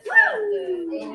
Woo!